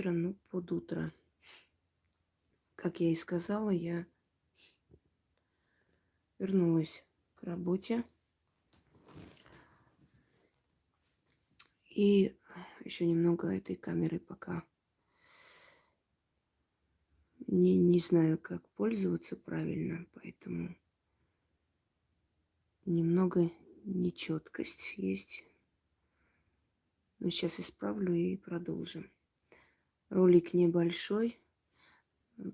утро, ну, под утро. Как я и сказала, я вернулась к работе. И еще немного этой камеры пока не, не знаю, как пользоваться правильно, поэтому немного нечеткость есть. Но сейчас исправлю и продолжим. Ролик небольшой,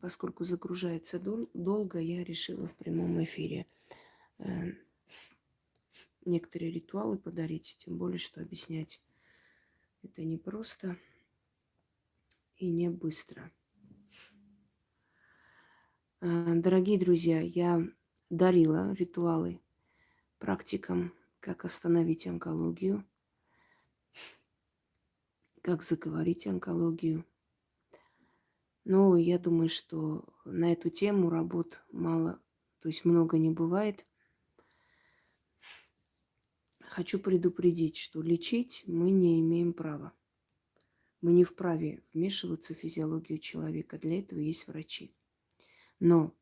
поскольку загружается дол- долго, я решила в прямом эфире э, некоторые ритуалы подарить, тем более, что объяснять это не просто и не быстро. Э, дорогие друзья, я дарила ритуалы практикам, как остановить онкологию, как заговорить онкологию. Но я думаю, что на эту тему работ мало, то есть много не бывает. Хочу предупредить, что лечить мы не имеем права. Мы не вправе вмешиваться в физиологию человека. Для этого есть врачи. Но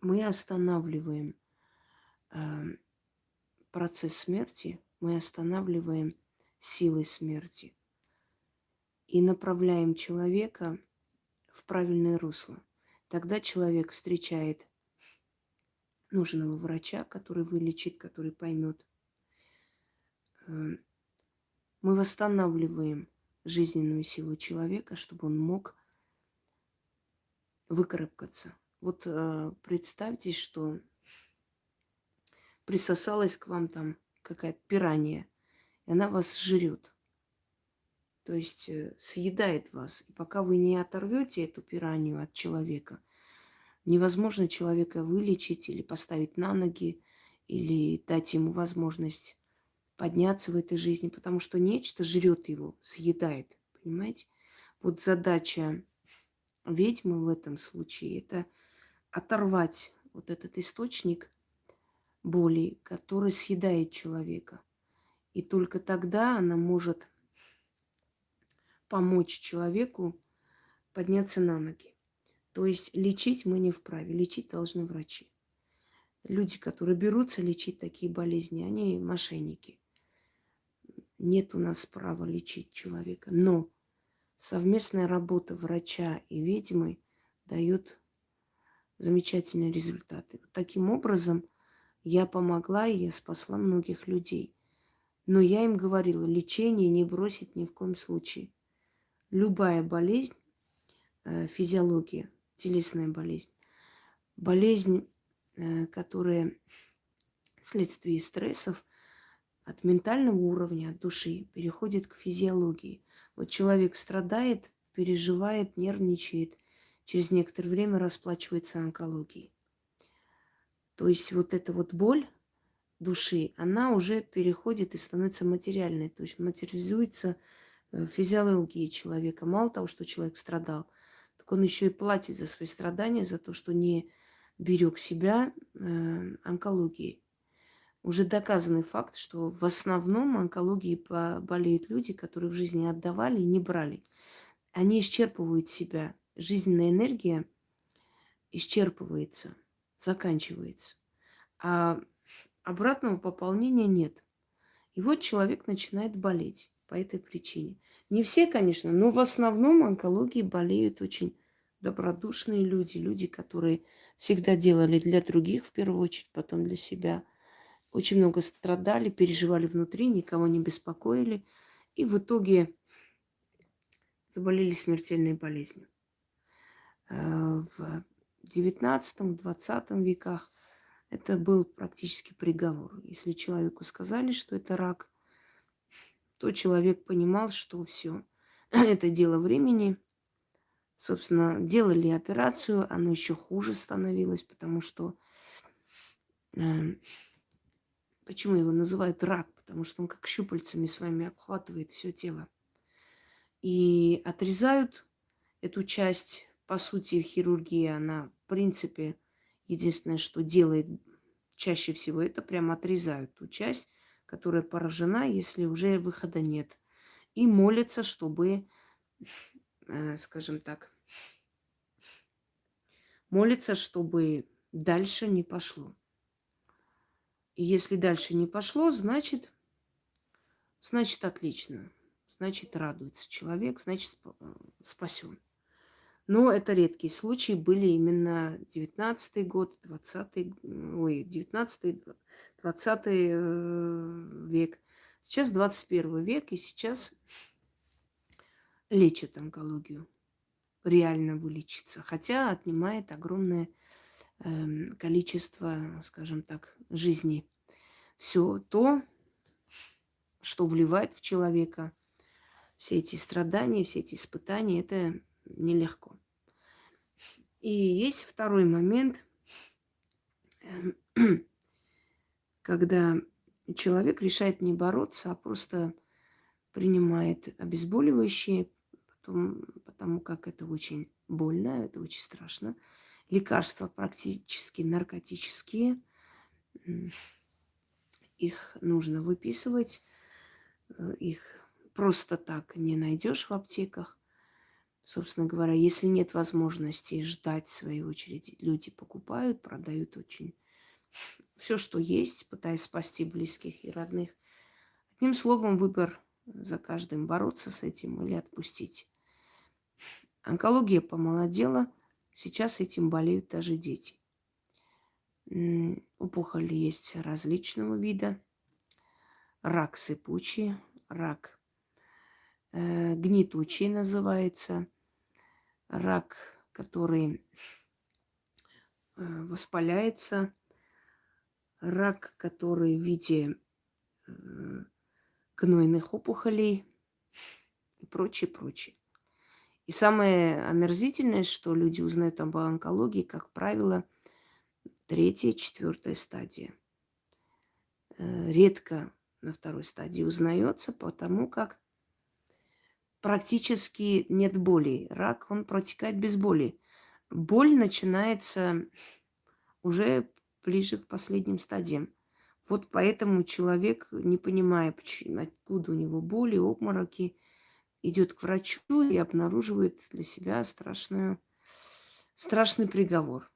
мы останавливаем э, процесс смерти, мы останавливаем силой смерти и направляем человека в правильное русло. Тогда человек встречает нужного врача, который вылечит, который поймет. Э, мы восстанавливаем жизненную силу человека, чтобы он мог выкарабкаться. Вот э, представьте, что присосалась к вам там какая-то пиранья, и она вас жрет. То есть э, съедает вас. И пока вы не оторвете эту пиранью от человека, невозможно человека вылечить или поставить на ноги, или дать ему возможность подняться в этой жизни, потому что нечто жрет его, съедает. Понимаете? Вот задача ведьмы в этом случае это оторвать вот этот источник боли, который съедает человека. И только тогда она может помочь человеку подняться на ноги. То есть лечить мы не вправе, лечить должны врачи. Люди, которые берутся лечить такие болезни, они мошенники. Нет у нас права лечить человека. Но совместная работа врача и ведьмы дает замечательные результаты. Таким образом, я помогла и я спасла многих людей. Но я им говорила, лечение не бросить ни в коем случае любая болезнь, э, физиология, телесная болезнь, болезнь, э, которая вследствие стрессов от ментального уровня, от души, переходит к физиологии. Вот человек страдает, переживает, нервничает, через некоторое время расплачивается онкологией. То есть вот эта вот боль души, она уже переходит и становится материальной, то есть материализуется физиологии человека. Мало того, что человек страдал, так он еще и платит за свои страдания, за то, что не берег себя э, онкологией. Уже доказанный факт, что в основном онкологией болеют люди, которые в жизни отдавали и не брали. Они исчерпывают себя. Жизненная энергия исчерпывается, заканчивается. А обратного пополнения нет. И вот человек начинает болеть по этой причине. Не все, конечно, но в основном онкологией болеют очень добродушные люди, люди, которые всегда делали для других в первую очередь, потом для себя. Очень много страдали, переживали внутри, никого не беспокоили. И в итоге заболели смертельной болезнью. Э, в XIX-XX веках это был практически приговор. Если человеку сказали, что это рак, то человек понимал, что все, это дело времени. Собственно, делали операцию, оно еще хуже становилось, потому что... Э, почему его называют рак? Потому что он как щупальцами своими обхватывает все тело. И отрезают эту часть. По сути, хирургия, она, в принципе, единственное, что делает чаще всего, это прям отрезают ту часть, которая поражена, если уже выхода нет. И молятся, чтобы э, скажем так, молится, чтобы дальше не пошло. И если дальше не пошло, значит, значит отлично. Значит, радуется человек, значит, э, спасен. Но это редкие случаи, были именно 19 год, 20 ой, 19 20 э, век. Сейчас 21 век, и сейчас лечат онкологию. Реально вылечиться. Хотя отнимает огромное э, количество, скажем так, жизней. Все то, что вливает в человека, все эти страдания, все эти испытания, это нелегко. И есть второй момент, эм, когда человек решает не бороться, а просто принимает обезболивающие, потом, потому как это очень больно, это очень страшно. Лекарства практически наркотические, их нужно выписывать, э, их просто так не найдешь в аптеках. Собственно говоря, если нет возможности ждать своей очереди, люди покупают, продают очень все, что есть, пытаясь спасти близких и родных. Одним словом, выбор за каждым бороться с этим или отпустить. Онкология помолодела, сейчас этим болеют даже дети. Опухоли есть различного вида. Рак сыпучий, рак э, гнетучий называется, рак, который э, воспаляется, рак, который в виде гнойных опухолей и прочее, прочее. И самое омерзительное, что люди узнают об онкологии, как правило, третья, четвертая стадия. Э, редко на второй стадии узнается, потому как практически нет боли. Рак, он протекает без боли. Боль начинается уже ближе к последним стадиям. Вот поэтому человек, не понимая, откуда у него боли, обмороки, идет к врачу и обнаруживает для себя страшную, страшный приговор.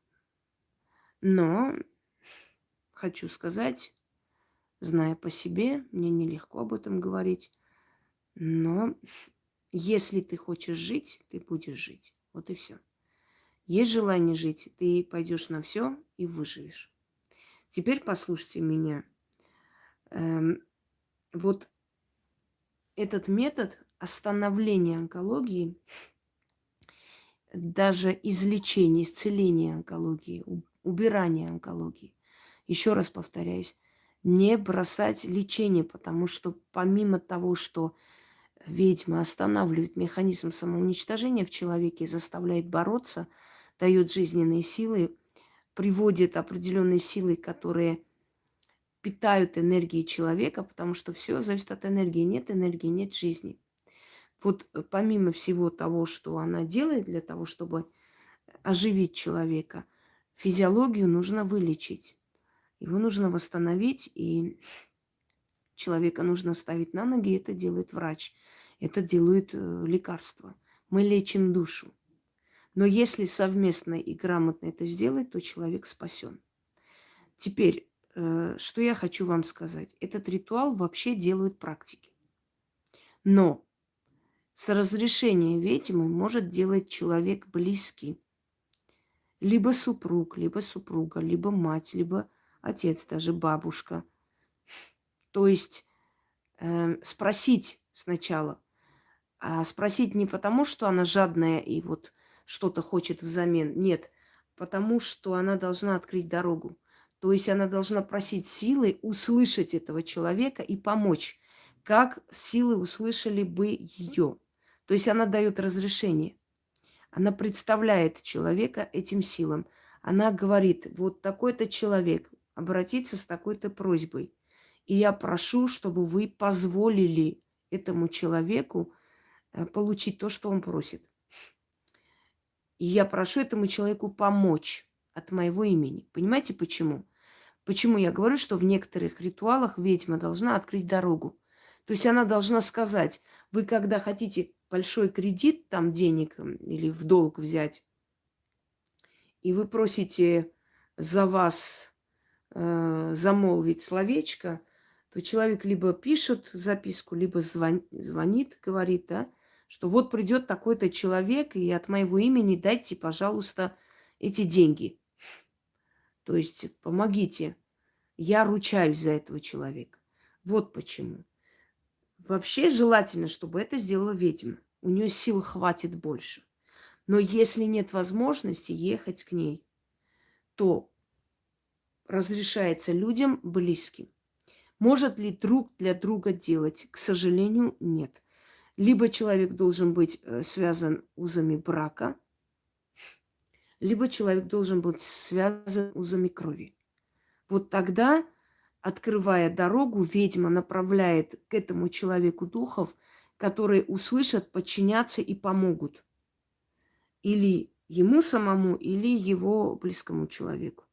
Но хочу сказать, зная по себе, мне нелегко об этом говорить, но если ты хочешь жить, ты будешь жить. Вот и все. Есть желание жить, ты пойдешь на все и выживешь. Теперь послушайте меня. Эм, вот этот метод остановления онкологии, даже излечения, исцеления онкологии, убирания онкологии. Еще раз повторяюсь, не бросать лечение, потому что помимо того, что ведьма останавливает механизм самоуничтожения в человеке, заставляет бороться, дает жизненные силы, приводит определенные силы, которые питают энергией человека, потому что все зависит от энергии. Нет энергии, нет жизни. Вот э, помимо всего того, что она делает для того, чтобы оживить человека, физиологию нужно вылечить. Его нужно восстановить, и человека нужно ставить на ноги, это делает врач, это делают э, лекарства. Мы лечим душу. Но если совместно и грамотно это сделать, то человек спасен. Теперь, э, что я хочу вам сказать. Этот ритуал вообще делают практики. Но с разрешения ведьмы может делать человек близкий. Либо супруг, либо супруга, либо мать, либо отец, даже бабушка. То есть э, спросить сначала. А спросить не потому, что она жадная и вот что-то хочет взамен. Нет, потому что она должна открыть дорогу. То есть она должна просить силы услышать этого человека и помочь, как силы услышали бы ее. То есть она дает разрешение. Она представляет человека этим силам. Она говорит, вот такой-то человек обратиться с такой-то просьбой. И я прошу, чтобы вы позволили этому человеку э, получить то, что он просит. И я прошу этому человеку помочь от моего имени. Понимаете почему? Почему я говорю, что в некоторых ритуалах ведьма должна открыть дорогу. То есть она должна сказать, вы когда хотите большой кредит там денег или в долг взять, и вы просите за вас э, замолвить словечко, то человек либо пишет записку, либо звон, звонит, говорит, да, что вот придет такой-то человек, и от моего имени дайте, пожалуйста, эти деньги. То есть помогите. Я ручаюсь за этого человека. Вот почему. Вообще желательно, чтобы это сделала ведьма. У нее сил хватит больше. Но если нет возможности ехать к ней, то разрешается людям близким. Может ли друг для друга делать? К сожалению, нет. Либо человек должен быть э, связан узами брака, либо человек должен быть связан узами крови. Вот тогда, открывая дорогу, ведьма направляет к этому человеку духов, которые услышат, подчинятся и помогут или ему самому, или его близкому человеку.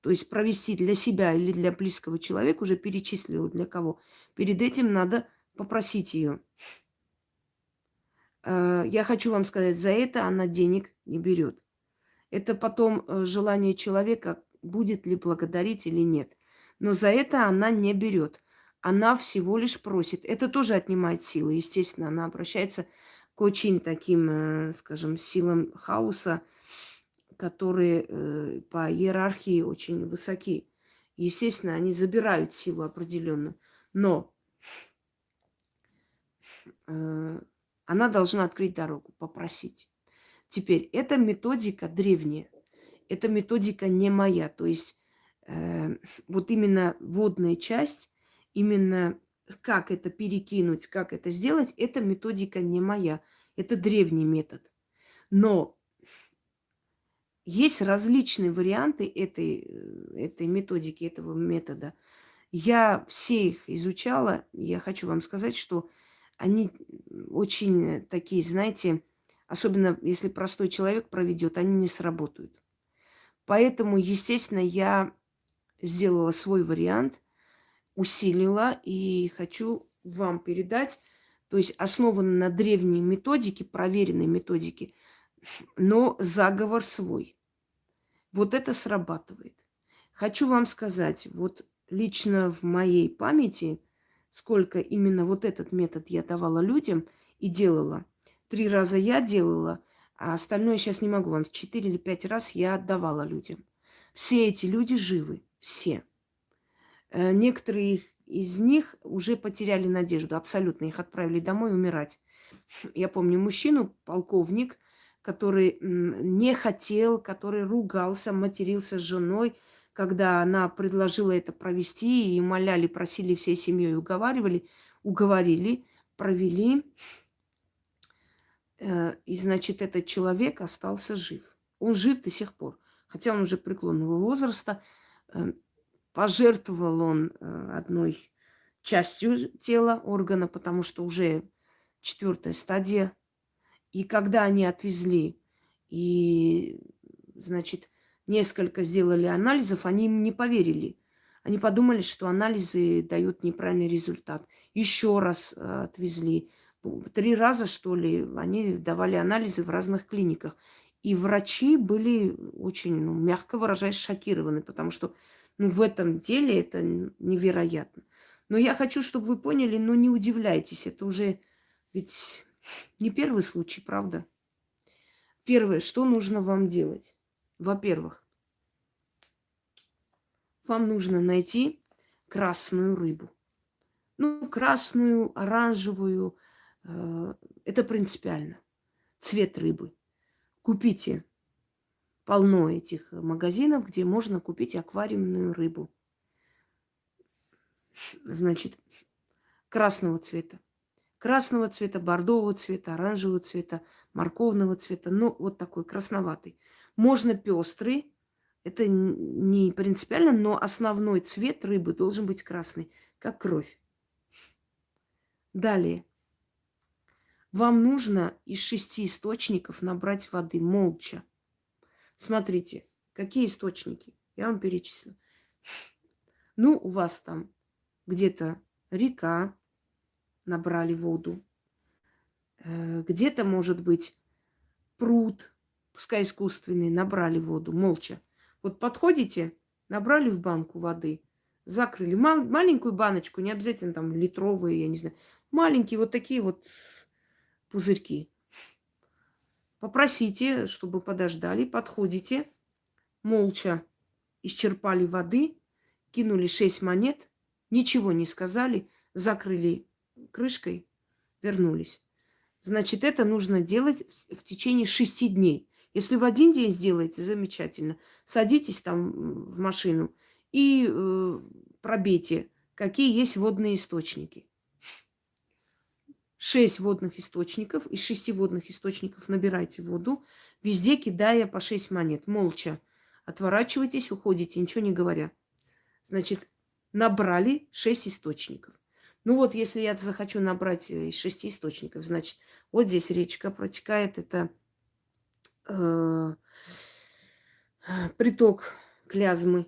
То есть провести для себя или для близкого человека уже перечислила для кого. Перед этим надо попросить ее. Э, я хочу вам сказать, за это она денег не берет. Это потом э, желание человека, будет ли благодарить или нет. Но за это она не берет. Она всего лишь просит. Это тоже отнимает силы. Естественно, она обращается к очень таким, э, скажем, силам хаоса, которые по иерархии очень высоки. Естественно, они забирают силу определенную. Но она должна открыть дорогу, попросить. Теперь, эта методика древняя. Эта методика не моя. То есть э, вот именно водная часть, именно как это перекинуть, как это сделать, эта методика не моя. Это древний метод. Но есть различные варианты этой, э, этой методики, этого метода. Я все их изучала. Я хочу вам сказать, что они очень такие, знаете, особенно если простой человек проведет, они не сработают. Поэтому, естественно, я сделала свой вариант – усилила и хочу вам передать, то есть основан на древней методике, проверенной методике, но заговор свой. Вот это срабатывает. Хочу вам сказать, вот лично в моей памяти, сколько именно вот этот метод я давала людям и делала. Три раза я делала, а остальное сейчас не могу вам. Четыре или пять раз я отдавала людям. Все эти люди живы, все. Э, некоторые из них уже потеряли надежду, абсолютно их отправили домой умирать. Я помню мужчину, полковник, который не хотел, который ругался, матерился с женой, когда она предложила это провести, и умоляли, просили всей семьей, уговаривали, уговорили, провели. Э, и, значит, этот человек остался жив. Он жив до сих пор. Хотя он уже преклонного возраста. Э, Пожертвовал он э, одной частью тела органа, потому что уже четвертая стадия. И когда они отвезли и, значит, несколько сделали анализов, они им не поверили. Они подумали, что анализы дают неправильный результат. Еще раз э, отвезли. Три раза, что ли, они давали анализы в разных клиниках. И врачи были очень, ну, мягко выражаясь, шокированы, потому что ну, в этом деле это невероятно. Но я хочу, чтобы вы поняли, но не удивляйтесь, это уже ведь не первый случай, правда? Первое, что нужно вам делать? Во-первых, вам нужно найти красную рыбу. Ну, красную, оранжевую, э, это принципиально. Цвет рыбы. Купите полно этих магазинов, где можно купить аквариумную рыбу. Значит, красного цвета. Красного цвета, бордового цвета, оранжевого цвета, морковного цвета. Ну, вот такой красноватый. Можно пестрый. Это не принципиально, но основной цвет рыбы должен быть красный, как кровь. Далее. Вам нужно из шести источников набрать воды молча. Смотрите, какие источники. Я вам перечислю. Ну, у вас там где-то река, набрали воду. Э, где-то, может быть, пруд, пускай искусственный, набрали воду молча. Вот подходите, набрали в банку воды, закрыли мал- маленькую баночку, не обязательно там литровые, я не знаю, маленькие вот такие вот пузырьки. Попросите, чтобы подождали, подходите, молча исчерпали воды, кинули шесть монет, ничего не сказали, закрыли крышкой, вернулись. Значит, это нужно делать в течение шести дней. Если в один день сделаете, замечательно. Садитесь там в машину и э, пробейте, какие есть водные источники. Шесть водных источников. Из шести водных источников набирайте воду, везде кидая по шесть монет, молча. Отворачивайтесь, уходите, ничего не говоря. Значит, набрали шесть источников. Ну вот, если я захочу набрать э, из шести источников, значит, вот здесь речка протекает, это э, приток Клязмы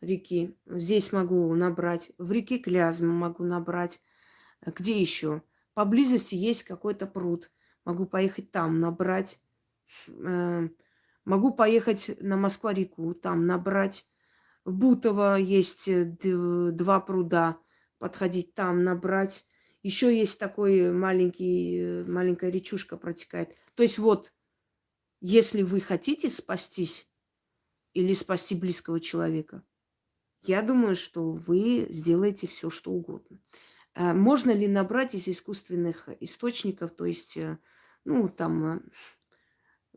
реки. Здесь могу набрать, в реке Клязмы могу набрать. Где еще? Поблизости есть какой-то пруд. Могу поехать там набрать. Э, могу поехать на Москва-реку, там набрать. В Бутово есть э, два пруда подходить там, набрать. Еще есть такой маленький, маленькая речушка протекает. То есть вот, если вы хотите спастись или спасти близкого человека, я думаю, что вы сделаете все, что угодно. Э, можно ли набрать из искусственных источников, то есть, э, ну, там, э,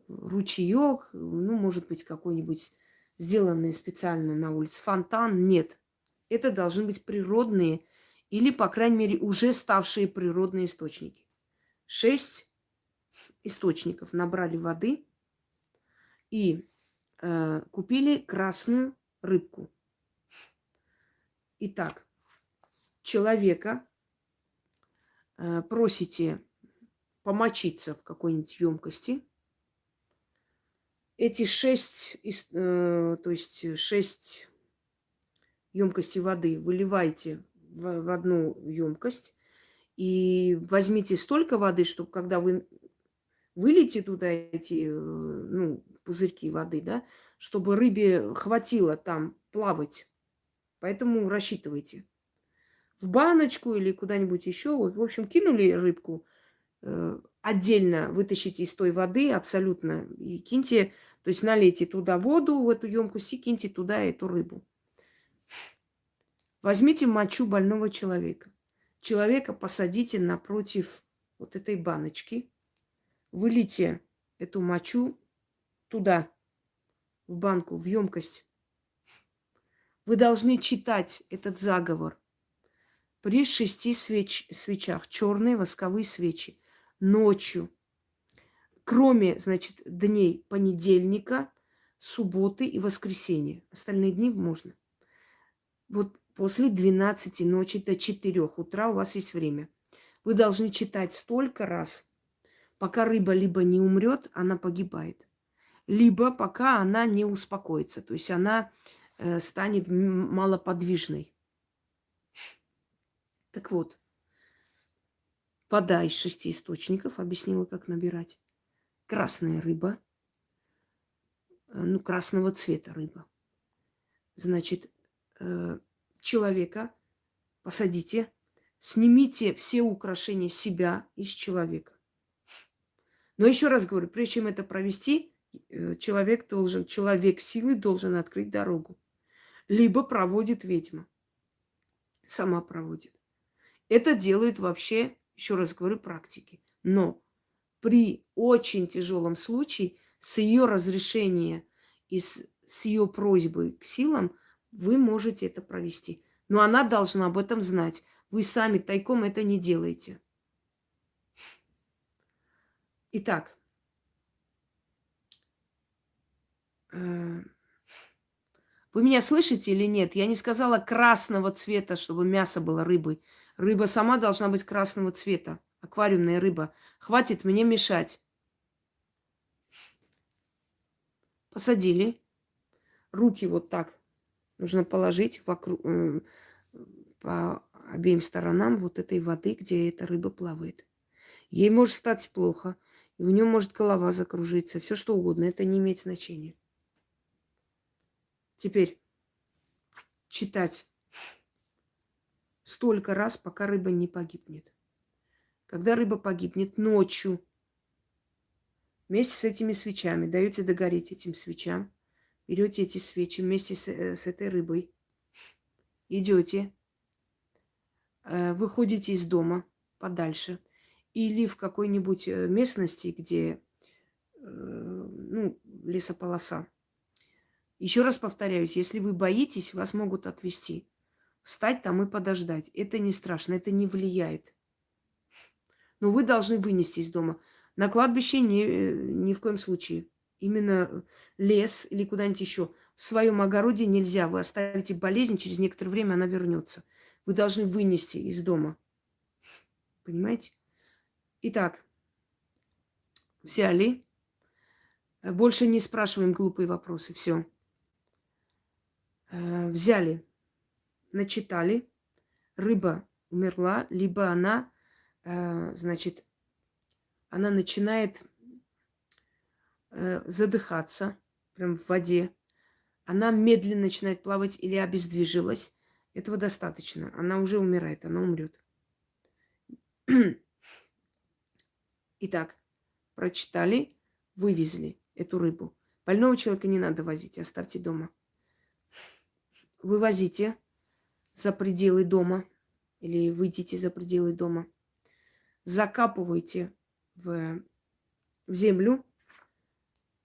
ручеек, ну, может быть, какой-нибудь сделанный специально на улице фонтан? Нет. Это должны быть природные или, по крайней мере, уже ставшие природные источники. Шесть источников набрали воды и э, купили красную рыбку. Итак, человека э, просите помочиться в какой-нибудь емкости. Эти шесть, э, то есть шесть емкостей воды выливайте в, в одну емкость и возьмите столько воды, чтобы когда вы выльете туда эти э, ну, пузырьки воды, да, чтобы рыбе хватило там плавать. Поэтому рассчитывайте. В баночку или куда-нибудь еще. В общем, кинули рыбку, э, отдельно вытащите из той воды абсолютно и киньте, то есть налейте туда воду в эту емкость и киньте туда эту рыбу. Возьмите мочу больного человека. Человека посадите напротив вот этой баночки. Вылейте эту мочу туда, в банку, в емкость. Вы должны читать этот заговор при шести свеч, свечах, черные восковые свечи, ночью, кроме, значит, дней понедельника, субботы и воскресенья. Остальные дни можно. Вот После 12 ночи до 4 утра у вас есть время. Вы должны читать столько раз, пока рыба либо не умрет, она погибает, либо пока она не успокоится, то есть она э, станет малоподвижной. Так вот, вода из шести источников, объяснила, как набирать. Красная рыба, э, ну, красного цвета рыба. Значит, э, человека, посадите, снимите все украшения себя из человека. Но еще раз говорю, прежде чем это провести, человек должен, человек силы должен открыть дорогу. Либо проводит ведьма. Сама проводит. Это делают вообще, еще раз говорю, практики. Но при очень тяжелом случае с ее разрешения и с, с ее просьбой к силам – вы можете это провести. Но она должна об этом знать. Вы сами тайком это не делаете. Итак, э, вы меня слышите или нет? Я не сказала красного цвета, чтобы мясо было рыбой. Рыба сама должна быть красного цвета. Аквариумная рыба. Хватит мне мешать. Посадили. Руки вот так Нужно положить вокруг, э, по обеим сторонам вот этой воды, где эта рыба плавает. Ей может стать плохо, и у нее может голова закружиться, все что угодно. Это не имеет значения. Теперь читать столько раз, пока рыба не погибнет. Когда рыба погибнет ночью, вместе с этими свечами, даете догореть этим свечам, берете эти свечи вместе с, э, с этой рыбой, идете, э, выходите из дома подальше или в какой-нибудь э, местности, где ну, лесополоса. Еще раз повторяюсь, если вы боитесь, вас могут отвести. Встать там и подождать. Это не страшно, это не влияет. Но вы должны вынести из дома. На кладбище ни, ни в коем случае. Именно лес или куда-нибудь еще. В своем огороде нельзя. Вы оставите болезнь, через некоторое время она вернется. Вы должны вынести из дома. Понимаете? Итак, взяли. Больше не спрашиваем глупые вопросы. Все. Э, взяли, начитали, рыба умерла, либо она, э, значит, она начинает э, задыхаться прям в воде, она медленно начинает плавать или обездвижилась. Этого достаточно. Она уже умирает, она умрет. Итак, прочитали, вывезли эту рыбу. Больного человека не надо возить, оставьте дома вывозите за пределы дома или выйдите за пределы дома, закапывайте в, в землю,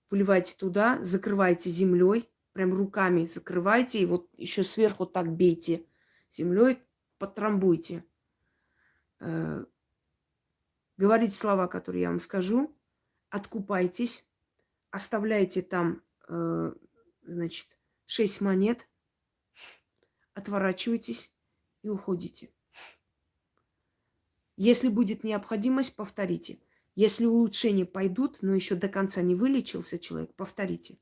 вливайте туда, закрывайте землей, прям руками закрывайте, и вот еще сверху так бейте землей, потрамбуйте. Э, говорите слова, которые я вам скажу, откупайтесь, оставляйте там, э, значит, шесть монет – отворачиваетесь и уходите. Если будет необходимость, повторите. Если улучшения пойдут, но еще до конца не вылечился человек, повторите.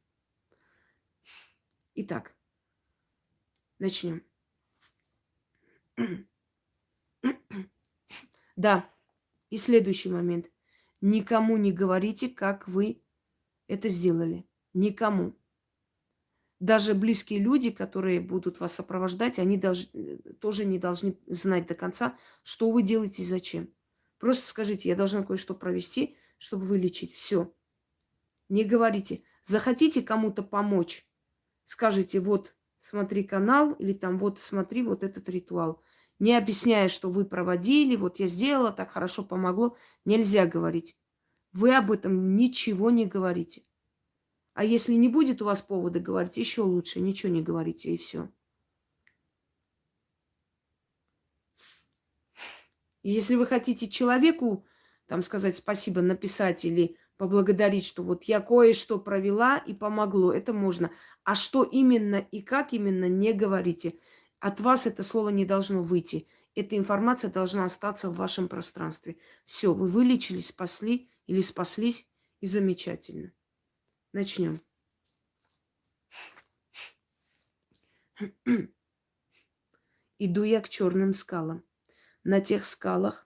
Итак, начнем. Да, и следующий момент. Никому не говорите, как вы это сделали. Никому даже близкие люди, которые будут вас сопровождать, они даже, э, тоже не должны знать до конца, что вы делаете и зачем. Просто скажите, я должна кое-что провести, чтобы вылечить. Все. Не говорите. Захотите кому-то помочь, скажите, вот смотри канал, или там вот смотри вот этот ритуал. Не объясняя, что вы проводили, вот я сделала, так хорошо помогло. Нельзя говорить. Вы об этом ничего не говорите. А если не будет у вас повода говорить, еще лучше ничего не говорите, и все. Если вы хотите человеку, там сказать спасибо, написать или поблагодарить, что вот я кое-что провела и помогло, это можно. А что именно и как именно, не говорите. От вас это слово не должно выйти. Эта информация должна остаться в вашем пространстве. Все, вы вылечились, спасли или спаслись, и замечательно. Начнем. Иду я к черным скалам. На тех скалах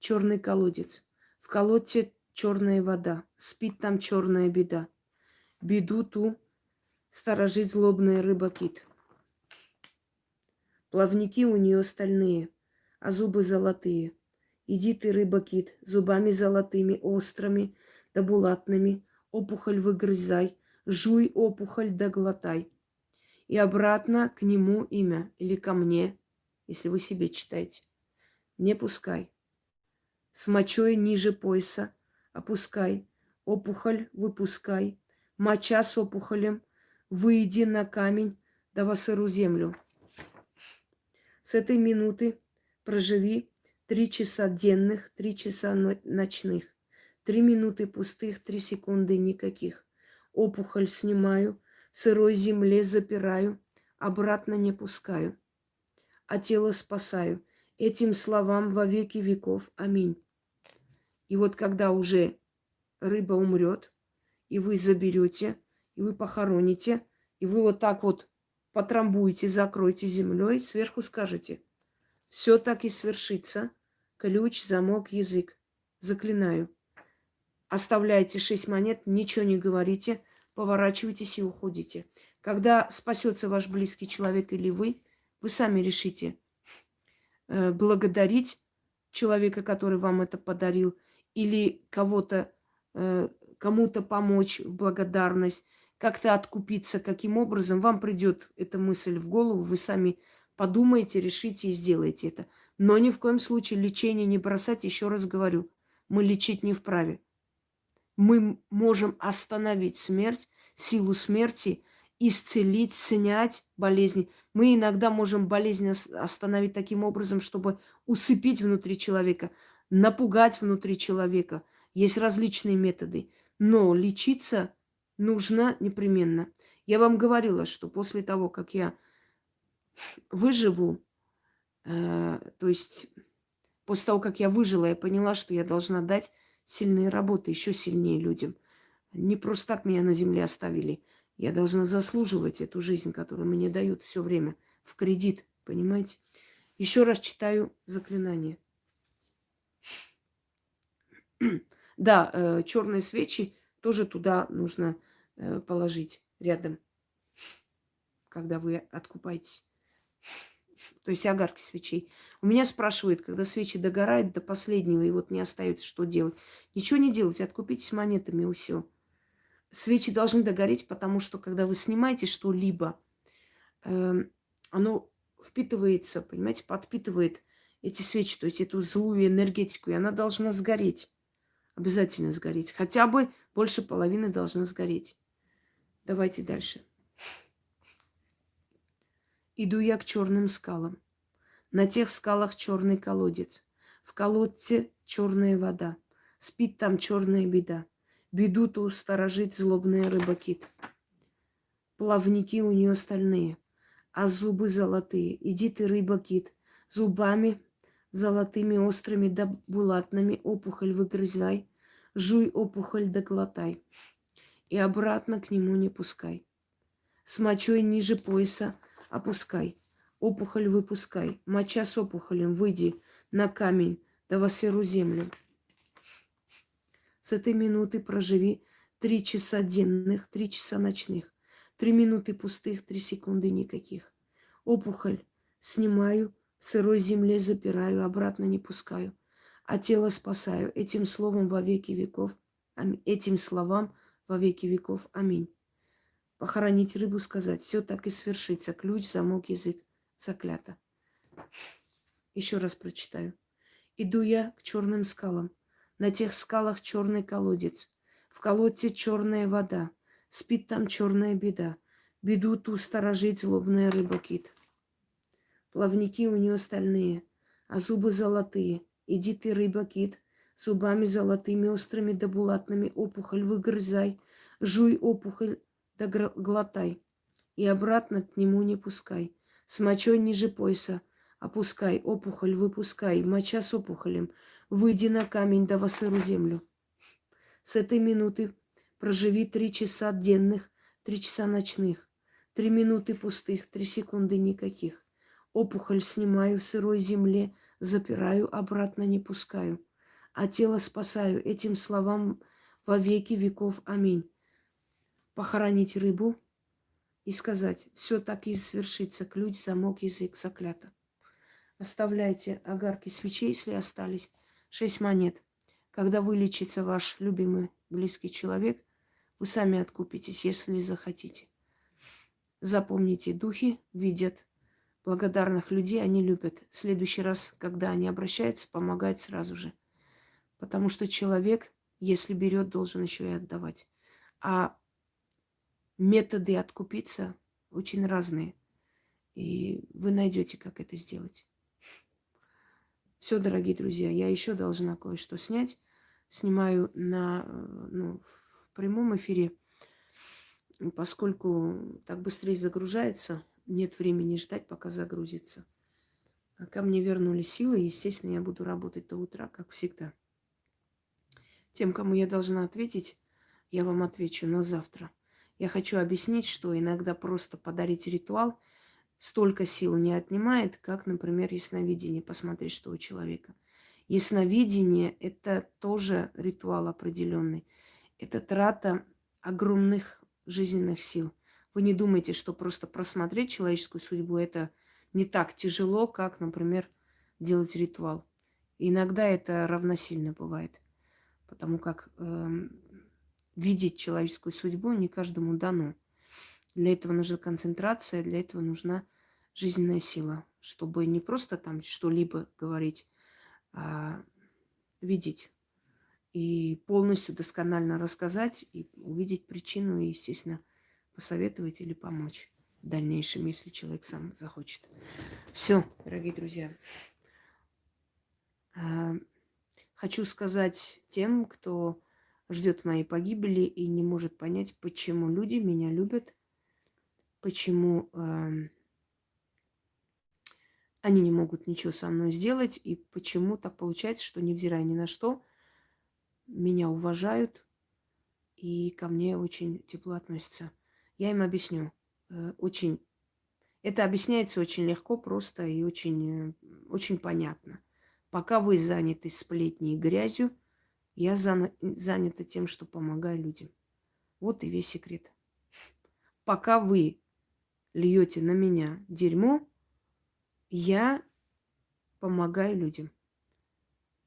черный колодец. В колодце черная вода. Спит там черная беда. Беду ту сторожит злобная рыба-кит. Плавники у нее стальные, а зубы золотые. Иди ты, рыба-кит, зубами золотыми, острыми да булатными, опухоль выгрызай, жуй опухоль да глотай. И обратно к нему имя или ко мне, если вы себе читаете. Не пускай. С мочой ниже пояса опускай, опухоль выпускай, моча с опухолем, выйди на камень, да во сыру землю. С этой минуты проживи три часа денных, три часа ночных. Три минуты пустых, три секунды никаких. Опухоль снимаю, сырой земле запираю, обратно не пускаю. А тело спасаю. Этим словам во веки веков. Аминь. И вот когда уже рыба умрет, и вы заберете, и вы похороните, и вы вот так вот потрамбуете, закроете землей, сверху скажете, все так и свершится, ключ, замок, язык. заклинаю. Оставляете шесть монет, ничего не говорите, поворачиваетесь и уходите. Когда спасется ваш близкий человек или вы, вы сами решите э, благодарить человека, который вам это подарил, или кого-то, э, кому-то помочь в благодарность, как-то откупиться, каким образом вам придет эта мысль в голову, вы сами подумаете, решите и сделаете это. Но ни в коем случае лечение не бросать, еще раз говорю, мы лечить не вправе. Мы можем остановить смерть, силу смерти, исцелить, снять болезни. Мы иногда можем болезнь остановить таким образом, чтобы усыпить внутри человека, напугать внутри человека. Есть различные методы. Но лечиться нужно непременно. Я вам говорила, что после того, как я выживу, э, то есть после того, как я выжила, я поняла, что я должна дать сильные работы, еще сильнее людям. Не просто так меня на земле оставили. Я должна заслуживать эту жизнь, которую мне дают все время в кредит, понимаете? Еще раз читаю заклинание. Да, э, черные свечи тоже туда нужно э, положить рядом, когда вы откупаетесь. То есть огарки свечей. У меня спрашивают, когда свечи догорают до последнего, и вот не остается, что делать. Ничего не делать, откупитесь монетами и все. Свечи должны догореть, потому что когда вы снимаете что-либо, э, оно впитывается, понимаете, подпитывает эти свечи, то есть эту злую энергетику, и она должна сгореть. Обязательно сгореть. Хотя бы больше половины должна сгореть. Давайте дальше. Иду я к черным скалам. На тех скалах черный колодец. В колодце черная вода. Спит там черная беда. Беду ту сторожит злобная рыба-кит. Плавники у нее стальные, а зубы золотые. Иди ты, рыба-кит, зубами золотыми, острыми да булатными опухоль выгрызай, жуй опухоль да глотай, и обратно к нему не пускай. С мочой ниже пояса опускай. Опухоль выпускай. Моча с опухолем, выйди на камень, да во серую землю. С этой минуты проживи три часа денных, три часа ночных. Три минуты пустых, три секунды никаких. Опухоль снимаю, в сырой земле запираю, обратно не пускаю. А тело спасаю. Этим словом во веки веков. Этим словам во веки веков. Аминь. Похоронить рыбу, сказать, все так и свершится. Ключ, замок, язык. Заклято. Еще раз прочитаю. Иду я к черным скалам. На тех скалах черный колодец. В колодце черная вода. Спит там черная беда. Беду ту сторожит злобная рыба-кит. Плавники у нее стальные, а зубы золотые. Иди ты, рыба-кит, зубами золотыми, острыми да булатными опухоль выгрызай. Жуй опухоль да глотай, и обратно к нему не пускай. С мочой ниже пояса опускай, опухоль выпускай, моча с опухолем, выйди на камень да во сыру землю. С этой минуты проживи три часа денных, три часа ночных, три минуты пустых, три секунды никаких. Опухоль снимаю в сырой земле, запираю, обратно не пускаю. А тело спасаю этим словам во веки веков. Аминь похоронить рыбу и сказать, все так и свершится, ключ, замок, язык, заклято. Оставляйте огарки свечей, если остались, шесть монет. Когда вылечится ваш любимый близкий человек, вы сами откупитесь, если захотите. Запомните, духи видят благодарных людей, они любят. В следующий раз, когда они обращаются, помогать сразу же. Потому что человек, если берет, должен еще и отдавать. А методы откупиться очень разные. И вы найдете, как это сделать. Все, дорогие друзья, я еще должна кое-что снять. Снимаю на, ну, в прямом эфире, поскольку так быстрее загружается, нет времени ждать, пока загрузится. А ко мне вернули силы, естественно, я буду работать до утра, как всегда. Тем, кому я должна ответить, я вам отвечу, но завтра. Я хочу объяснить, что иногда просто подарить ритуал столько сил не отнимает, как, например, ясновидение, посмотреть, что у человека. Ясновидение – это тоже ритуал определенный. Это трата огромных жизненных сил. Вы не думайте, что просто просмотреть человеческую судьбу – это не так тяжело, как, например, делать ритуал. Иногда это равносильно бывает, потому как э, видеть человеческую судьбу не каждому дано. Для этого нужна концентрация, для этого нужна жизненная сила, чтобы не просто там что-либо говорить, а видеть и полностью досконально рассказать и увидеть причину и, естественно, посоветовать или помочь в дальнейшем, если человек сам захочет. Все, дорогие друзья. А, хочу сказать тем, кто ждет моей погибели и не может понять, почему люди меня любят, почему э, они не могут ничего со мной сделать, и почему так получается, что, невзирая ни на что, меня уважают и ко мне очень тепло относятся. Я им объясню. Э, очень... Это объясняется очень легко, просто и очень, э, очень понятно. Пока вы заняты сплетней и грязью, я занята тем, что помогаю людям. Вот и весь секрет. Пока вы льете на меня дерьмо, я помогаю людям.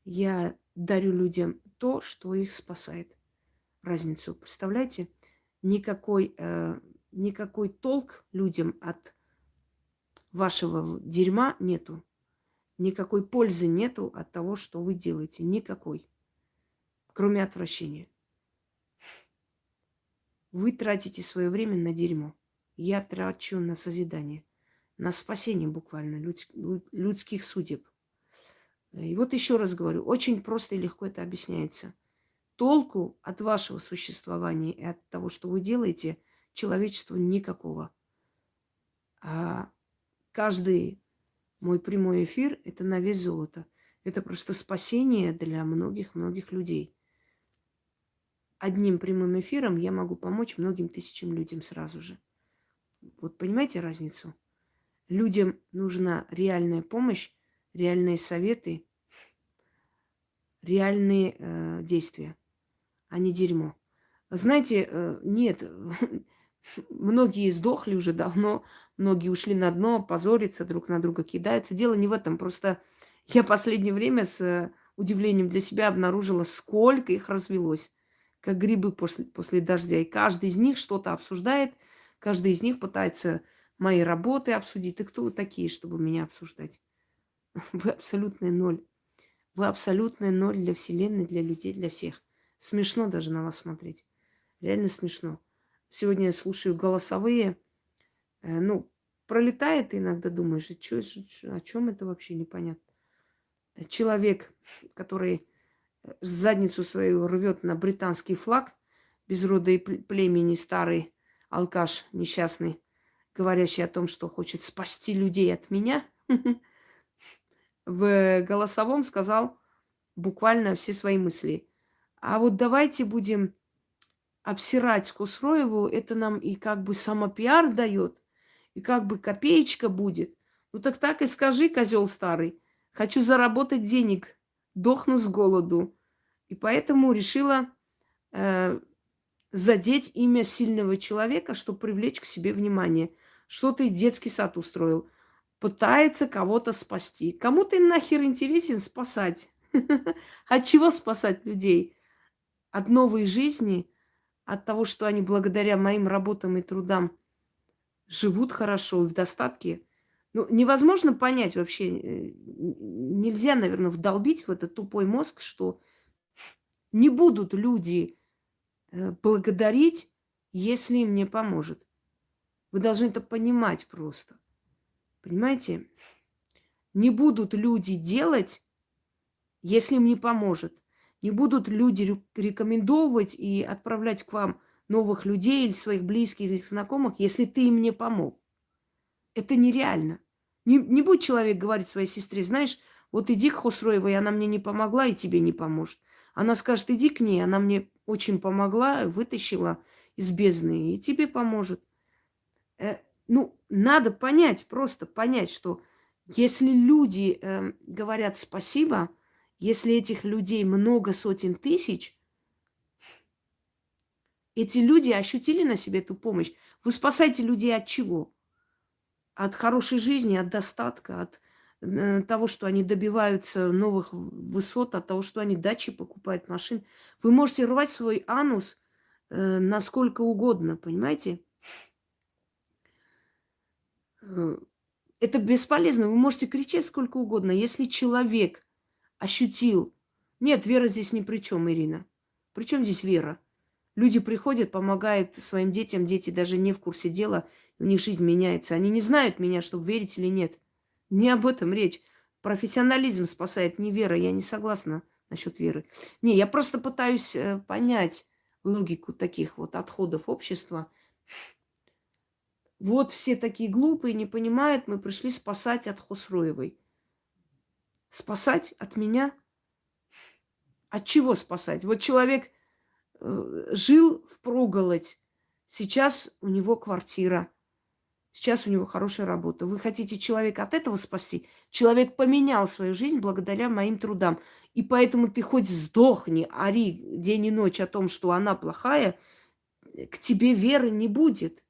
Я дарю людям то, что их спасает. Разницу. Представляете? Никакой, э, никакой толк людям от вашего дерьма нету. Никакой пользы нету от того, что вы делаете. Никакой. Кроме отвращения. Вы тратите свое время на дерьмо. Я трачу на созидание. На спасение буквально людских судеб. И вот еще раз говорю, очень просто и легко это объясняется. Толку от вашего существования и от того, что вы делаете, человечеству никакого. А каждый мой прямой эфир – это на вес золота. Это просто спасение для многих-многих людей. Одним прямым эфиром я могу помочь многим тысячам людям сразу же. Вот понимаете разницу? Людям нужна реальная помощь, реальные советы, реальные э, действия, а не дерьмо. Знаете, э, нет, многие сдохли уже давно, многие ушли на дно, позорятся, друг на друга кидаются. Дело не в этом, просто я последнее время с э, удивлением для себя обнаружила, сколько их развелось, как грибы после, после дождя. И каждый из них что-то обсуждает, каждый из них пытается мои работы обсудить. И кто вы такие, чтобы меня обсуждать? Вы абсолютный ноль. Вы абсолютный ноль для Вселенной, для людей, для всех. Смешно даже на вас смотреть. Реально смешно. Сегодня я слушаю голосовые. Э, ну, пролетает, иногда думаешь, что, о чем это вообще непонятно. Человек, который задницу свою рвет на британский флаг, без рода и племени старый алкаш несчастный, говорящий о том, что хочет спасти людей от меня, в голосовом сказал буквально все свои мысли. А вот давайте будем обсирать Хусроеву, это нам и как бы самопиар дает, и как бы копеечка будет. Ну так так и скажи, козел старый, хочу заработать денег, дохну с голоду. И поэтому решила э, задеть имя сильного человека, чтобы привлечь к себе внимание. Что ты детский сад устроил? Пытается кого-то спасти. Кому ты нахер интересен спасать? От чего спасать людей? От новой жизни? От того, что они благодаря моим работам и трудам живут хорошо и в достатке? Ну, невозможно понять вообще, э, нельзя, наверное, вдолбить в этот тупой мозг, что не будут люди Э, благодарить, если им не поможет. Вы должны это понимать просто. Понимаете? Не будут люди делать, если им не поможет. Не будут люди рекомендовать и отправлять к вам новых людей или своих близких, их знакомых, если ты им не помог. Это нереально. Не, не будет человек говорить своей сестре, знаешь, вот иди к Хосроевой, она мне не помогла и тебе не поможет. Она скажет, иди к ней, она мне очень помогла, вытащила из бездны, и тебе поможет. Э, ну, надо понять, просто понять, что если люди э, говорят спасибо, Если этих людей много сотен тысяч, эти люди ощутили на себе эту помощь. Вы спасаете людей от чего? От хорошей жизни, от достатка, от э, того, что они добиваются новых высот, от того, что они дачи покупают, машин. Вы можете рвать свой анус э, насколько угодно, понимаете? Э, это бесполезно. Вы можете кричать сколько угодно. Если человек ощутил... Нет, вера здесь ни при чем, Ирина. При чем здесь вера? Люди приходят, помогают своим детям, дети даже не в курсе дела, у них жизнь меняется. Они не знают меня, чтобы верить или нет. Не об этом речь. Профессионализм спасает, не вера. Я не согласна насчет веры. Не, я просто пытаюсь э, понять логику таких вот отходов общества. Вот все такие глупые, не понимают, мы пришли спасать от Хосроевой. Спасать от меня? От чего спасать? Вот человек жил в проголодь. Сейчас у него квартира. Сейчас у него хорошая работа. Вы хотите человека от этого спасти? Человек поменял свою жизнь благодаря моим трудам. И поэтому ты хоть сдохни, ори день и ночь о том, что она плохая, к тебе веры не будет.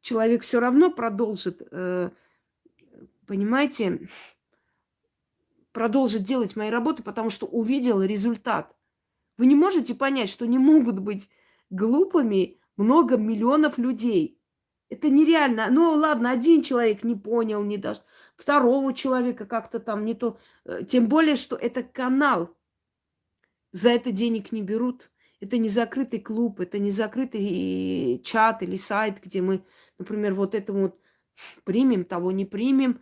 Человек все равно продолжит, э, понимаете, продолжит делать мои работы, потому что увидел результат. Вы не можете понять, что не могут быть глупыми много миллионов людей. Это нереально. Ну, ладно, один человек не понял, не даст. Второго человека как-то там не то. Э, тем более, что это канал. За это денег не берут. Это не закрытый клуб, это не закрытый чат или сайт, где мы, например, вот это вот примем, того не примем.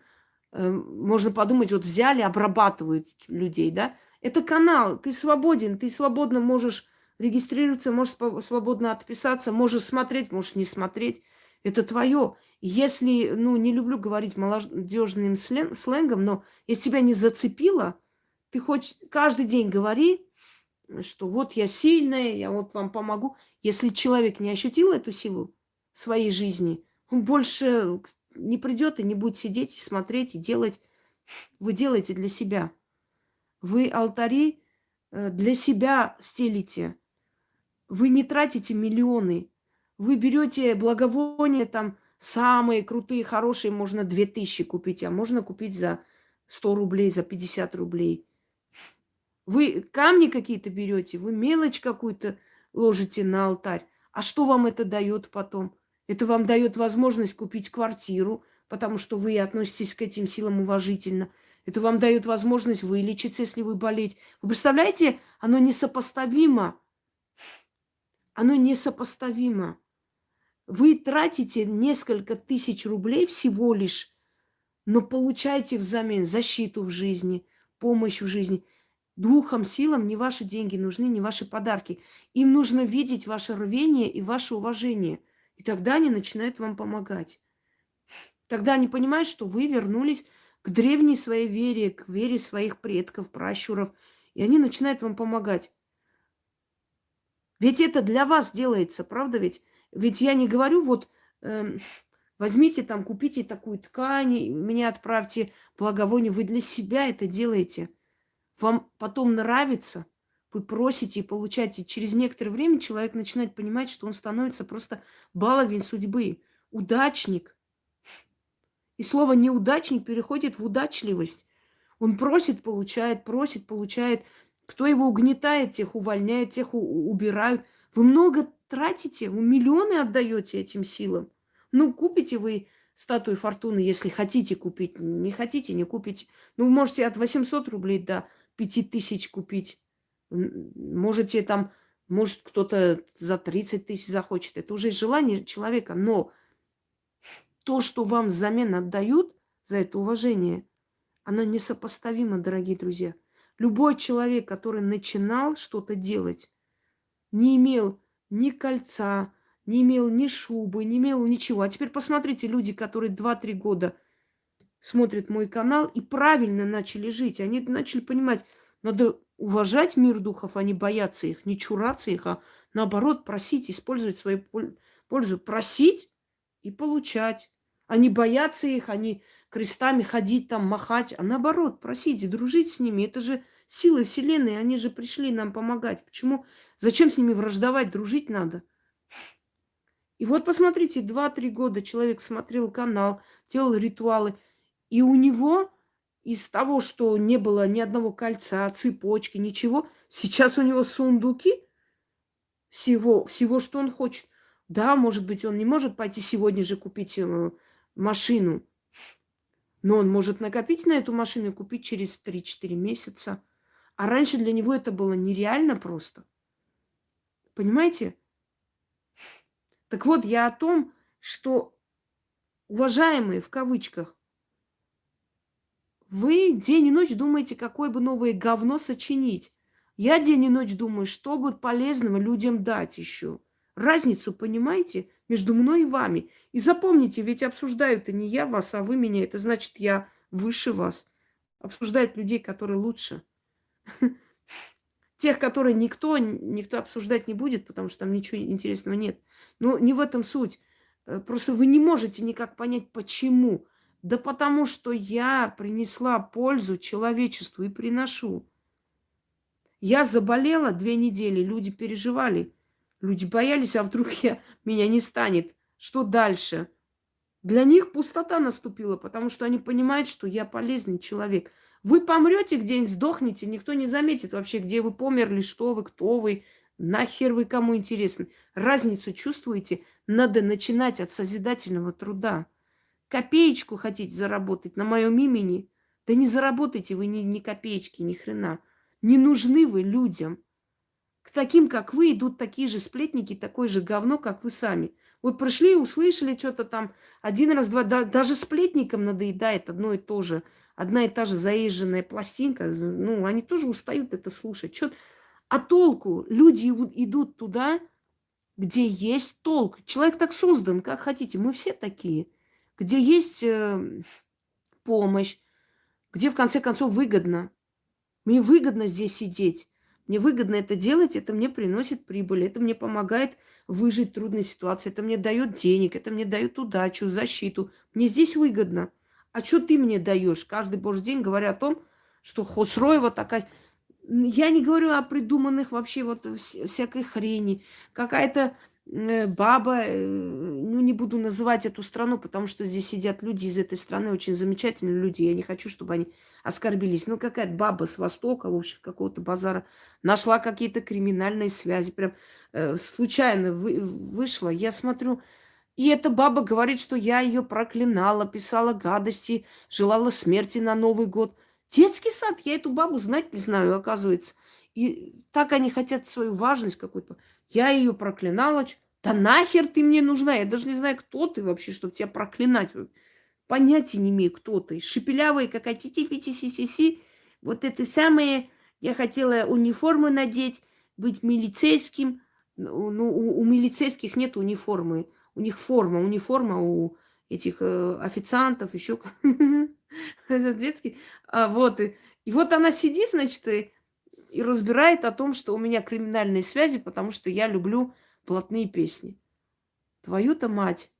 Э, можно подумать, вот взяли, обрабатывают людей, да? Это канал, ты свободен, ты свободно можешь регистрироваться, можешь свободно отписаться, можешь смотреть, можешь не смотреть. Это твое. Если, ну, не люблю говорить молодежным сленгом, но если тебя не зацепило, ты хоть каждый день говори, что вот я сильная, я вот вам помогу. Если человек не ощутил эту силу в своей жизни, он больше не придет и не будет сидеть, смотреть и делать. Вы делаете для себя. Вы алтари э, для себя стелите. Вы не тратите миллионы. Вы берете благовония там самые крутые, хорошие, можно 2000 купить, а можно купить за 100 рублей, за 50 рублей. Вы камни какие-то берете, вы мелочь какую-то ложите на алтарь. А что вам это дает потом? Это вам дает возможность купить квартиру, потому что вы относитесь к этим силам уважительно – это вам дает возможность вылечиться, если вы болеете. Вы представляете, оно несопоставимо. Оно несопоставимо. Вы тратите несколько тысяч рублей всего лишь, но получаете взамен защиту в жизни, помощь в жизни. Духом, силам не ваши деньги нужны, не ваши подарки. Им нужно видеть ваше рвение и ваше уважение. И тогда они начинают вам помогать. Тогда они понимают, что вы вернулись к древней своей вере, к вере своих предков, пращуров. И они начинают вам помогать. Ведь это для вас делается, правда ведь? Ведь я не говорю, вот э, возьмите там, купите такую ткань, меня отправьте благовоние. Вы для себя это делаете. Вам потом нравится, вы просите и получаете. Через некоторое время человек начинает понимать, что он становится просто баловень судьбы, удачник. И слово неудачник переходит в удачливость. Он просит, получает, просит, получает. Кто его угнетает, тех увольняет, тех убирают. Вы много тратите, вы миллионы отдаете этим силам. Ну, купите вы статую фортуны, если хотите купить. Не хотите, не купите. Ну, можете от 800 рублей до 5000 купить. Можете там, может, кто-то за 30 тысяч захочет. Это уже желание человека. Но то, что вам взамен отдают за это уважение, оно несопоставимо, дорогие друзья. Любой человек, который начинал что-то делать, не имел ни кольца, не имел ни шубы, не имел ничего. А теперь посмотрите, люди, которые 2-3 года смотрят мой канал и правильно начали жить. Они начали понимать, надо уважать мир духов, а не бояться их, не чураться их, а наоборот просить, использовать свою пользу. Просить и получать. Они боятся их, они крестами ходить там, махать, а наоборот, просите, дружить с ними. Это же силы Вселенной, они же пришли нам помогать. Почему? Зачем с ними враждовать, дружить надо? И вот посмотрите, 2-3 года человек смотрел канал, делал ритуалы, и у него из того, что не было ни одного кольца, цепочки, ничего, сейчас у него сундуки всего, всего, что он хочет. Да, может быть, он не может пойти сегодня же купить э, машину, но он может накопить на эту машину и купить через 3-4 месяца. А раньше для него это было нереально просто. Понимаете? Так вот, я о том, что, уважаемые, в кавычках, вы день и ночь думаете, какое бы новое говно сочинить. Я день и ночь думаю, что бы полезного людям дать еще. Разницу понимаете между мной и вами. И запомните, ведь обсуждают-то не я вас, а вы меня. Это значит, я выше вас. Обсуждают людей, которые лучше. Тех, которые никто, никто обсуждать не будет, потому что там ничего интересного нет. Но не в этом суть. Э, просто вы не можете никак понять, почему. Да потому что я принесла пользу человечеству и приношу. Я заболела две недели, люди переживали. Люди боялись, а вдруг я, меня не станет. Что дальше? Для них пустота наступила, потому что они понимают, что я полезный человек. Вы помрете где-нибудь, сдохнете, никто не заметит вообще, где вы померли, что вы, кто вы, нахер вы кому интересны. Разницу чувствуете? Надо начинать от созидательного труда. Копеечку хотите заработать на моем имени? Да не заработайте вы ни, ни копеечки, ни хрена. Не нужны вы людям. К таким, как вы, идут такие же сплетники, такое же говно, как вы сами. Вот пришли, услышали что-то там один раз, два, да, даже сплетникам надоедает одно и то же. Одна и та же заезженная пластинка. Ну, они тоже устают это слушать. Чё... А толку? Люди идут туда, где есть толк. Человек так создан, как хотите. Мы все такие. Где есть э, помощь, где в конце концов выгодно. Мне выгодно здесь сидеть. Мне выгодно это делать, это мне приносит прибыль, это мне помогает выжить в трудной ситуации, это мне дает денег, это мне дает удачу, защиту. Мне здесь выгодно. А что ты мне даешь? Каждый божий день говоря о том, что Хосроева такая... Я не говорю о придуманных вообще вот всякой хрени. Какая-то баба, э, ну не буду называть эту страну, потому что здесь сидят люди из этой страны, очень замечательные люди, я не хочу, чтобы они оскорбились. Ну какая-то баба с Востока, в общем, какого-то базара, нашла какие-то криминальные связи, прям э, случайно вы, вышла, я смотрю, и эта баба говорит, что я ее проклинала, писала гадости, желала смерти на Новый год. Детский сад, я эту бабу знать не знаю, оказывается. И так они хотят свою важность какую-то. Я ее проклинала. Да нахер ты мне нужна? Я даже не знаю, кто ты вообще, чтобы тебя проклинать. Понятия не имею, кто ты. Шепелявая какая-то ти Вот это самое, я хотела униформу надеть, быть милицейским. Ну, ну у, у милицейских нет униформы. У них форма, униформа у этих э, официантов, еще это детский. А, вот. И вот она сидит, значит, и и разбирает о том, что у меня криминальные связи, потому что я люблю блатные песни. Твою-то мать.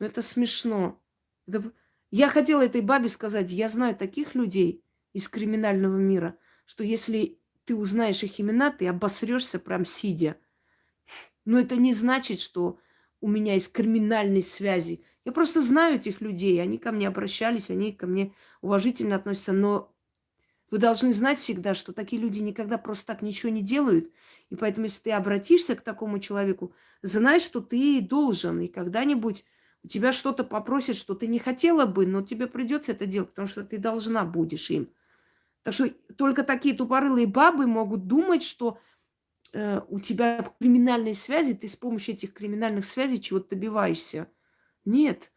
Ну это смешно. Это... Я хотела этой бабе сказать, я знаю таких людей из криминального мира, что если ты узнаешь их имена, ты обосрешься прям сидя. Но это не значит, что у меня есть криминальные связи. Я просто знаю этих людей, они ко мне обращались, они ко мне уважительно относятся, но вы должны знать всегда, что такие люди никогда просто так ничего не делают. И поэтому, если ты обратишься к такому человеку, знай, что ты должен. И когда-нибудь у тебя что-то попросят, что ты не хотела бы, но тебе придется это делать, потому что ты должна будешь им. Так что только такие тупорылые бабы могут думать, что э, у тебя криминальные связи, ты с помощью этих криминальных связей чего-то добиваешься. Нет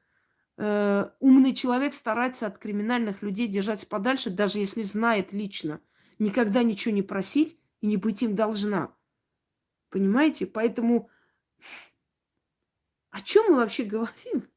э, умный человек старается от криминальных людей держаться подальше, даже если знает лично. Никогда ничего не просить и не быть им должна. Понимаете? Поэтому о чем мы вообще говорим?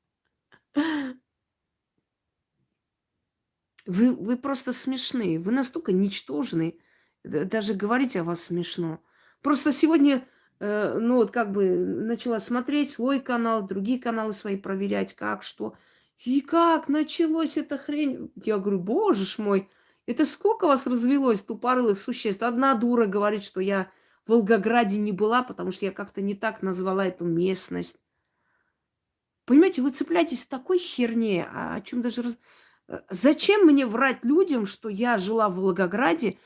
Вы, вы просто смешные. Вы настолько ничтожные. Даже говорить о вас смешно. Просто сегодня Э, ну вот как бы начала смотреть свой канал, другие каналы свои проверять, как, что. И как началось эта хрень? Я говорю, боже ж мой. Это сколько вас развелось тупорылых существ? Одна дура говорит, что я в Волгограде не была, потому что я как-то не так назвала эту местность. Понимаете, вы цепляетесь такой херне, а о чем даже... Раз... Э, зачем мне врать людям, что я жила в Волгограде,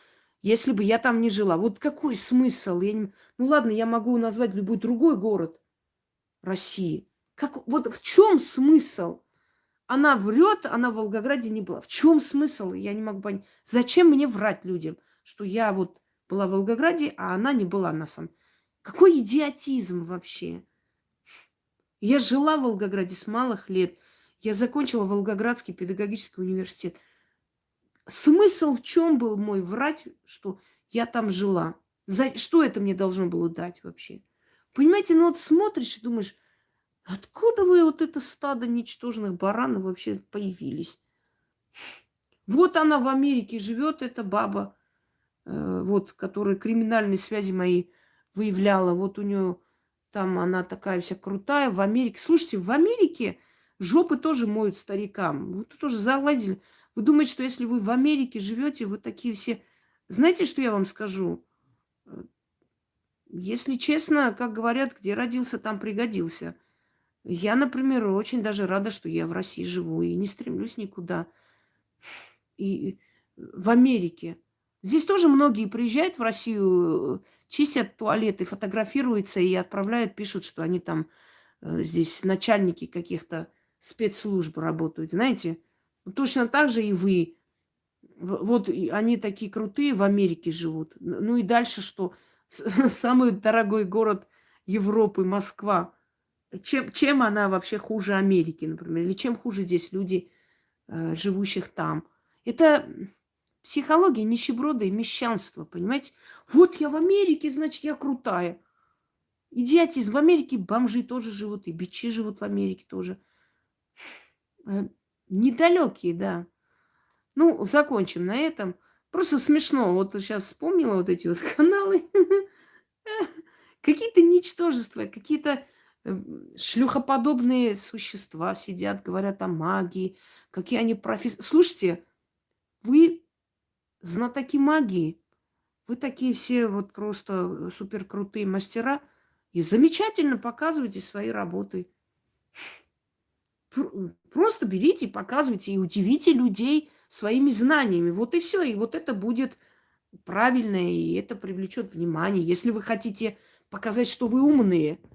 если бы я там не жила? Вот какой смысл? Я не... Ну ладно, я могу назвать любой другой город России. Как... Вот в чем смысл? Она врет, она в Волгограде не была. В чем смысл? Я не могу понять. Зачем мне врать людям, что я вот была в Волгограде, а она не была на самом Какой идиотизм вообще? Я жила в Волгограде с малых лет. Я закончила Волгоградский педагогический университет. Смысл в чем был мой врать, что я там жила? За... Что это мне должно было дать вообще? Понимаете, ну вот смотришь и думаешь, Откуда вы вот это стадо ничтожных баранов вообще появились? Вот она в Америке живет, эта баба, э, вот, которая криминальные связи мои выявляла. Вот у нее там она такая вся крутая в Америке. Слушайте, в Америке жопы тоже моют старикам. Вы тоже заладили. Вы думаете, что если вы в Америке живете, вы такие все... Знаете, что я вам скажу? Э, если честно, как говорят, где родился, там пригодился – я, например, очень даже рада, что я в России живу и не стремлюсь никуда. И в Америке. Здесь тоже многие приезжают в Россию, чистят туалеты, фотографируются и отправляют, пишут, что они там э, здесь начальники каких-то спецслужб работают. Знаете, точно так же и вы. Вот они такие крутые в Америке живут. Ну и дальше что? Самый дорогой город Европы, Москва – чем, чем она вообще хуже Америки, например? Или чем хуже здесь люди, э, живущих там? Это психология нищеброда и мещанства, понимаете? Вот я в Америке, значит, я крутая. Идиотизм. В Америке бомжи тоже живут, и бичи живут в Америке тоже. Э, недалекие, да. Ну, закончим на этом. Просто смешно. Вот сейчас вспомнила вот эти вот каналы. Какие-то ничтожества, какие-то шлюхоподобные существа сидят, говорят о магии, какие они профессии. Слушайте, вы знатоки магии, вы такие все вот просто супер крутые мастера и замечательно показываете свои работы. Просто берите, показывайте и удивите людей своими знаниями. Вот и все. И вот это будет правильно, и это привлечет внимание. Если вы хотите показать, что вы умные –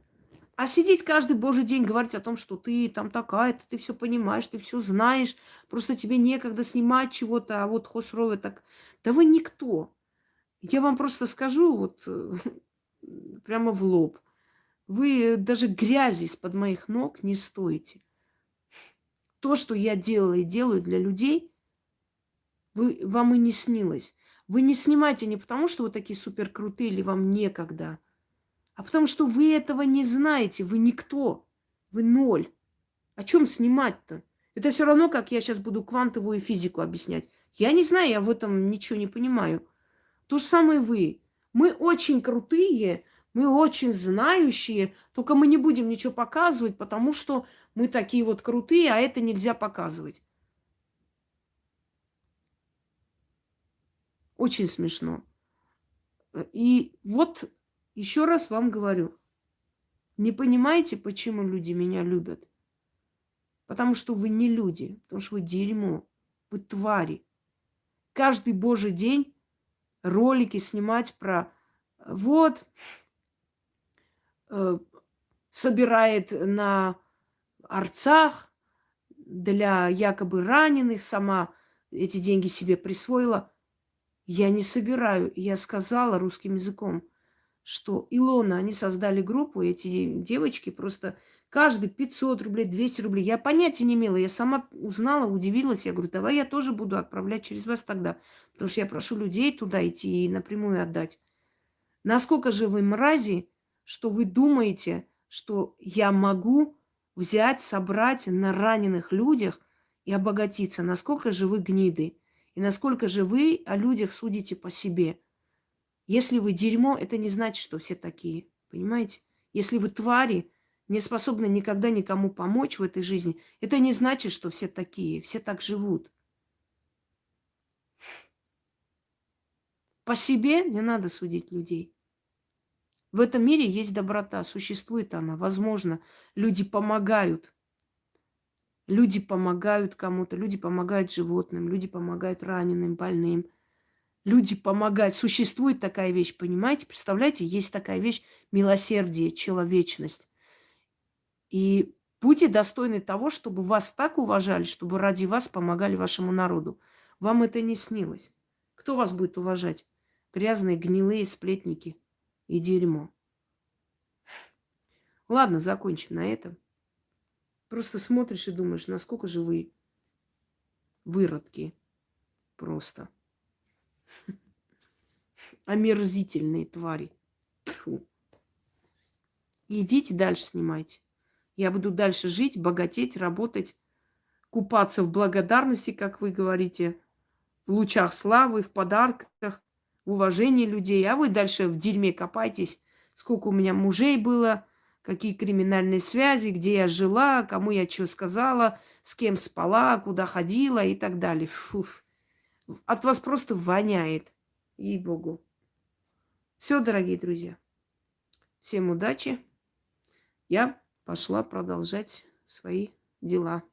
а сидеть каждый божий день говорить о том, что ты там такая-то, ты все понимаешь, ты все знаешь, просто тебе некогда снимать чего-то, а вот Хосровы так... Да вы никто. Я вам просто скажу вот прямо в лоб. Вы даже грязи из-под моих ног не стоите. То, что я делала и делаю для людей, вы, вам и не снилось. Вы не снимаете не потому, что вы такие супер крутые или вам некогда – а потому что вы этого не знаете, вы никто, вы ноль. О чем снимать-то? Это все равно, как я сейчас буду квантовую физику объяснять. Я не знаю, я в этом ничего не понимаю. То же самое вы. Мы очень крутые, мы очень знающие, только мы не будем ничего показывать, потому что мы такие вот крутые, а это нельзя показывать. Очень смешно. И вот еще раз вам говорю, не понимаете, почему люди меня любят? Потому что вы не люди, потому что вы дерьмо, вы твари. Каждый божий день ролики снимать про вот э, собирает на арцах для якобы раненых, сама эти деньги себе присвоила. Я не собираю. Я сказала русским языком – что Илона, они создали группу, эти девочки просто каждый 500 рублей, 200 рублей. Я понятия не имела, я сама узнала, удивилась. Я говорю, давай я тоже буду отправлять через вас тогда. Потому что я прошу людей туда идти и напрямую отдать. Насколько же вы мрази, что вы думаете, что я могу взять, собрать на раненых людях и обогатиться? Насколько же вы гниды? И насколько же вы о людях судите по себе – если вы дерьмо, это не значит, что все такие. Понимаете? Если вы твари, не способны никогда никому помочь в этой жизни, это не значит, что все такие. Все так живут. По себе не надо судить людей. В этом мире есть доброта, существует она. Возможно, люди помогают. Люди помогают кому-то, люди помогают животным, люди помогают раненым, больным. Люди помогают. Существует такая вещь, понимаете? Представляете, есть такая вещь милосердие, человечность. И будьте достойны того, чтобы вас так уважали, чтобы ради вас помогали вашему народу. Вам это не снилось. Кто вас будет уважать? Грязные, гнилые сплетники и дерьмо. Ладно, закончим на этом. Просто смотришь и думаешь, насколько же вы выродки. Просто. Омерзительные твари. Фу. Идите дальше снимайте. Я буду дальше жить, богатеть, работать, купаться в благодарности, как вы говорите, в лучах славы, в подарках, в уважении людей. А вы дальше в дерьме копайтесь. Сколько у меня мужей было, какие криминальные связи, где я жила, кому я что сказала, с кем спала, куда ходила и так далее. Фу. От вас просто воняет. Ей-богу. Все, дорогие друзья. Всем удачи. Я пошла продолжать свои дела.